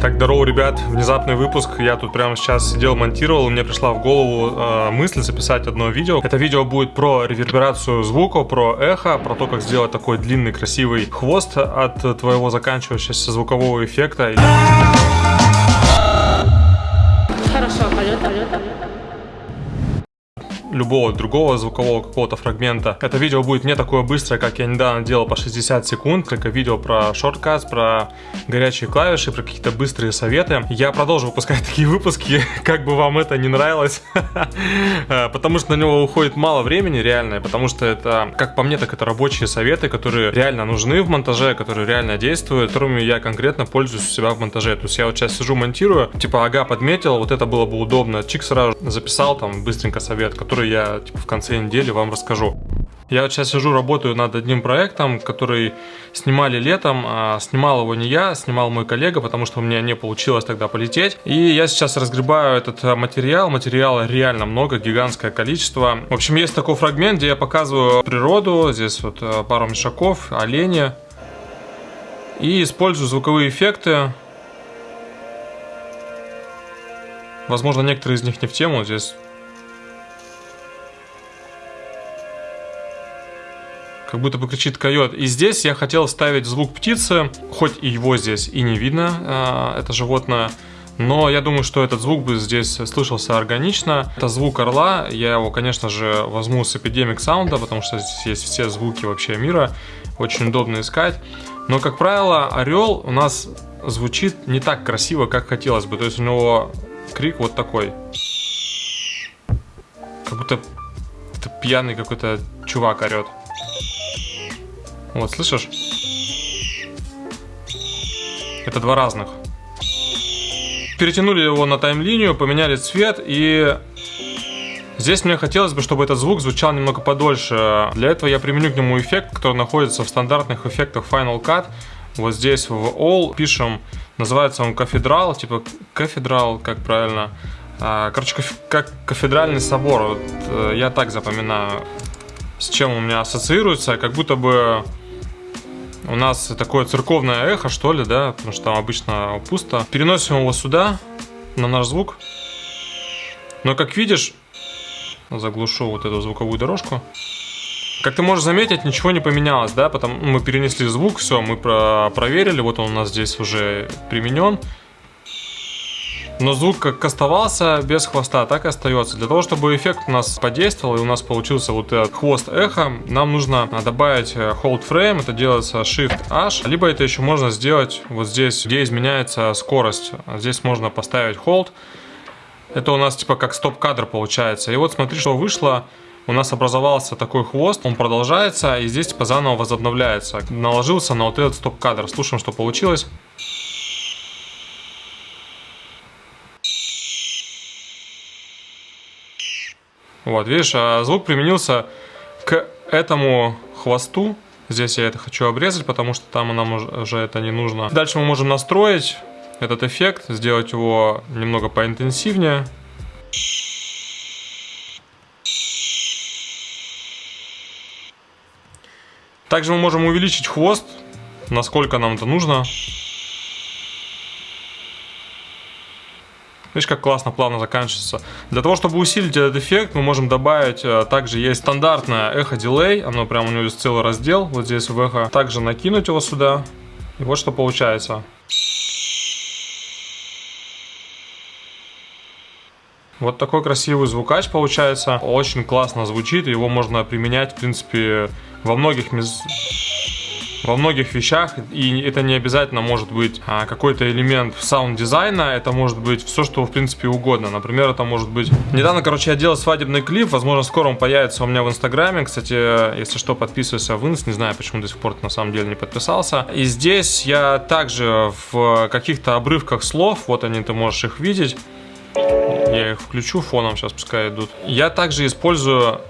Так, здорово, ребят, внезапный выпуск. Я тут прямо сейчас сидел, монтировал, мне пришла в голову э, мысль записать одно видео. Это видео будет про реверберацию звука, про эхо, про то, как сделать такой длинный красивый хвост от твоего заканчивающегося звукового эффекта. Хорошо, полет, полет любого другого звукового какого-то фрагмента. Это видео будет не такое быстрое, как я недавно делал по 60 секунд, только видео про шорткаст, про горячие клавиши, про какие-то быстрые советы. Я продолжу выпускать такие выпуски, как бы вам это не нравилось, потому что на него уходит мало времени реально, потому что это, как по мне, так это рабочие советы, которые реально нужны в монтаже, которые реально действуют, которыми я конкретно пользуюсь у себя в монтаже. То есть я вот сейчас сижу, монтирую, типа, ага, подметил, вот это было бы удобно, чик сразу записал там быстренько совет, который который я типа, в конце недели вам расскажу. Я вот сейчас сижу, работаю над одним проектом, который снимали летом. А снимал его не я, снимал мой коллега, потому что у меня не получилось тогда полететь. И я сейчас разгребаю этот материал. Материала реально много, гигантское количество. В общем, есть такой фрагмент, где я показываю природу. Здесь вот э, пару мешаков, олени. И использую звуковые эффекты. Возможно, некоторые из них не в тему. Здесь как будто бы кричит койот. И здесь я хотел ставить звук птицы, хоть и его здесь и не видно, э, это животное, но я думаю, что этот звук бы здесь слышался органично. Это звук орла, я его, конечно же, возьму с Epidemic Sound, потому что здесь есть все звуки вообще мира, очень удобно искать. Но, как правило, орел у нас звучит не так красиво, как хотелось бы, то есть у него крик вот такой. Как будто это пьяный какой-то чувак орет. Вот, слышишь? Это два разных. Перетянули его на тайм-линию, поменяли цвет и... Здесь мне хотелось бы, чтобы этот звук звучал немного подольше. Для этого я применю к нему эффект, который находится в стандартных эффектах Final Cut. Вот здесь в All пишем, называется он кафедрал, типа кафедрал, как правильно. А, короче, как кафедральный собор, вот, э, я так запоминаю, с чем у меня ассоциируется, как будто бы у нас такое церковное эхо, что ли, да, потому что там обычно пусто. Переносим его сюда, на наш звук. Но, как видишь, заглушу вот эту звуковую дорожку. Как ты можешь заметить, ничего не поменялось, да, потому мы перенесли звук, все, мы про проверили, вот он у нас здесь уже применен. Но звук как оставался без хвоста, так и остается. Для того, чтобы эффект у нас подействовал и у нас получился вот этот хвост эхо, нам нужно добавить э, hold frame, это делается Shift-H, либо это еще можно сделать вот здесь, где изменяется скорость. Здесь можно поставить hold. Это у нас типа как стоп-кадр получается. И вот смотри, что вышло у нас образовался такой хвост, он продолжается, и здесь типа заново возобновляется. Наложился на вот этот стоп-кадр. Слушаем, что получилось. Вот, видишь, а звук применился к этому хвосту. Здесь я это хочу обрезать, потому что там нам уже это не нужно. Дальше мы можем настроить этот эффект, сделать его немного поинтенсивнее. Также мы можем увеличить хвост, насколько нам это нужно. Видишь, как классно, плавно заканчивается. Для того, чтобы усилить этот эффект, мы можем добавить, э, также есть стандартное эхо- delay, оно прям у него есть целый раздел, вот здесь в эхо. Также накинуть его сюда, и вот что получается. Вот такой красивый звукач получается. Очень классно звучит, его можно применять, в принципе, во многих местах во многих вещах, и это не обязательно может быть а, какой-то элемент саунд-дизайна, это может быть все, что в принципе угодно. Например, это может быть... Недавно, короче, я делал свадебный клип, возможно, скоро он появится у меня в Инстаграме. Кстати, если что, подписывайся в Инст, не знаю, почему до сих пор на самом деле не подписался. И здесь я также в каких-то обрывках слов, вот они, ты можешь их видеть, я их включу фоном, сейчас пускай идут. Я также использую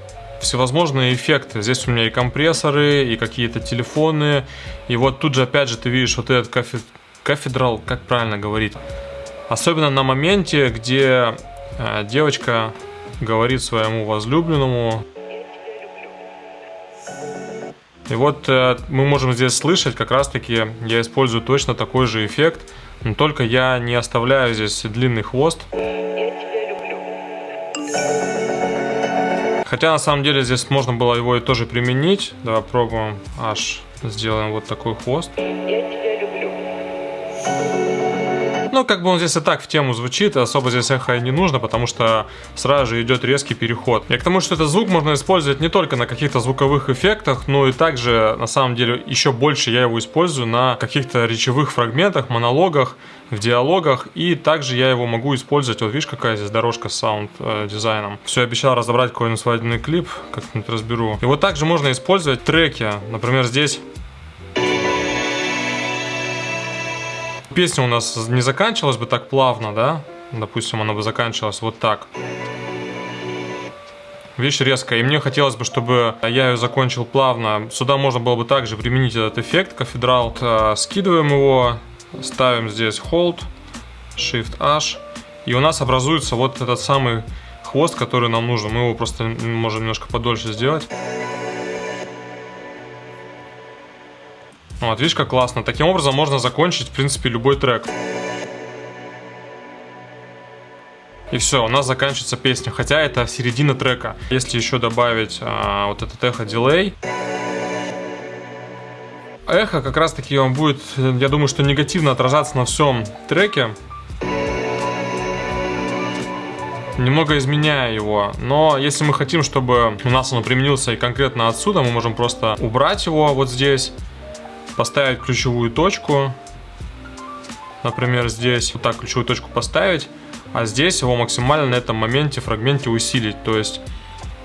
всевозможные эффекты. Здесь у меня и компрессоры, и какие-то телефоны. И вот тут же опять же ты видишь вот этот кафе... кафедрал, как правильно говорить. Особенно на моменте, где э, девочка говорит своему возлюбленному. И вот э, мы можем здесь слышать, как раз таки я использую точно такой же эффект. Но только я не оставляю здесь длинный хвост. Хотя на самом деле здесь можно было его и тоже применить. Давай пробуем. Аж сделаем вот такой хвост. Ну, как бы он здесь и так в тему звучит, особо здесь эхо не нужно, потому что сразу же идет резкий переход. Я к тому, что этот звук можно использовать не только на каких-то звуковых эффектах, но и также, на самом деле, еще больше я его использую на каких-то речевых фрагментах, монологах, в диалогах, и также я его могу использовать, вот видишь, какая здесь дорожка с саунд-дизайном. Все, обещал разобрать какой-нибудь свадебный клип, как-нибудь разберу. И вот также можно использовать треки, например, здесь Песня у нас не заканчивалась бы так плавно, да? Допустим, она бы заканчивалась вот так. Вещь резкая, и мне хотелось бы, чтобы я ее закончил плавно. Сюда можно было бы также применить этот эффект, cathedral. Э, скидываем его, ставим здесь Hold, Shift-H, и у нас образуется вот этот самый хвост, который нам нужен. Мы его просто можем немножко подольше сделать. Вот, видишь, как классно. Таким образом можно закончить, в принципе, любой трек. И все, у нас заканчивается песня, хотя это середина трека. Если еще добавить а, вот этот эхо дилей, эхо как раз таки он будет, я думаю, что негативно отражаться на всем треке. Немного изменяя его. Но если мы хотим, чтобы у нас он применился и конкретно отсюда, мы можем просто убрать его вот здесь поставить ключевую точку. Например, здесь вот так ключевую точку поставить, а здесь его максимально на этом моменте, фрагменте усилить. То есть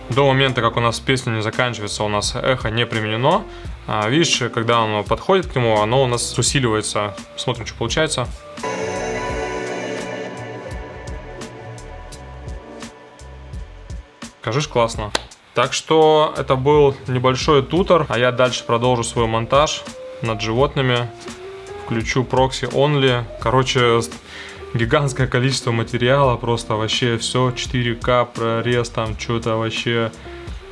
до момента, как у нас песня не заканчивается, у нас эхо не применено. А, видишь, когда оно подходит к нему, оно у нас усиливается. Смотрим, что получается. Кажись, классно. Так что это был небольшой тутор, а я дальше продолжу свой монтаж над животными. Включу прокси only. Короче, гигантское количество материала. Просто вообще все 4К прорез, там что-то вообще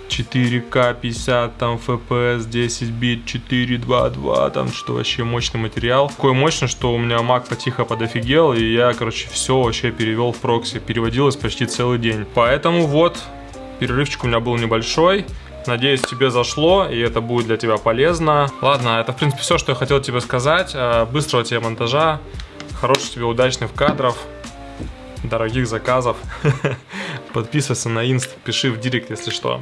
4К 50 там FPS 10 бит 422 там что вообще мощный материал такой мощный что у меня Mac потихо подофигел и я короче все вообще перевел в прокси переводилось почти целый день поэтому вот перерывчик у меня был небольшой Надеюсь, тебе зашло, и это будет для тебя полезно. Ладно, это, в принципе, все, что я хотел тебе сказать. Э, быстрого тебе монтажа, хороших тебе удачных кадров, дорогих заказов. Подписывайся на инст, пиши в директ, если что.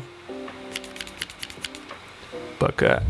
Пока.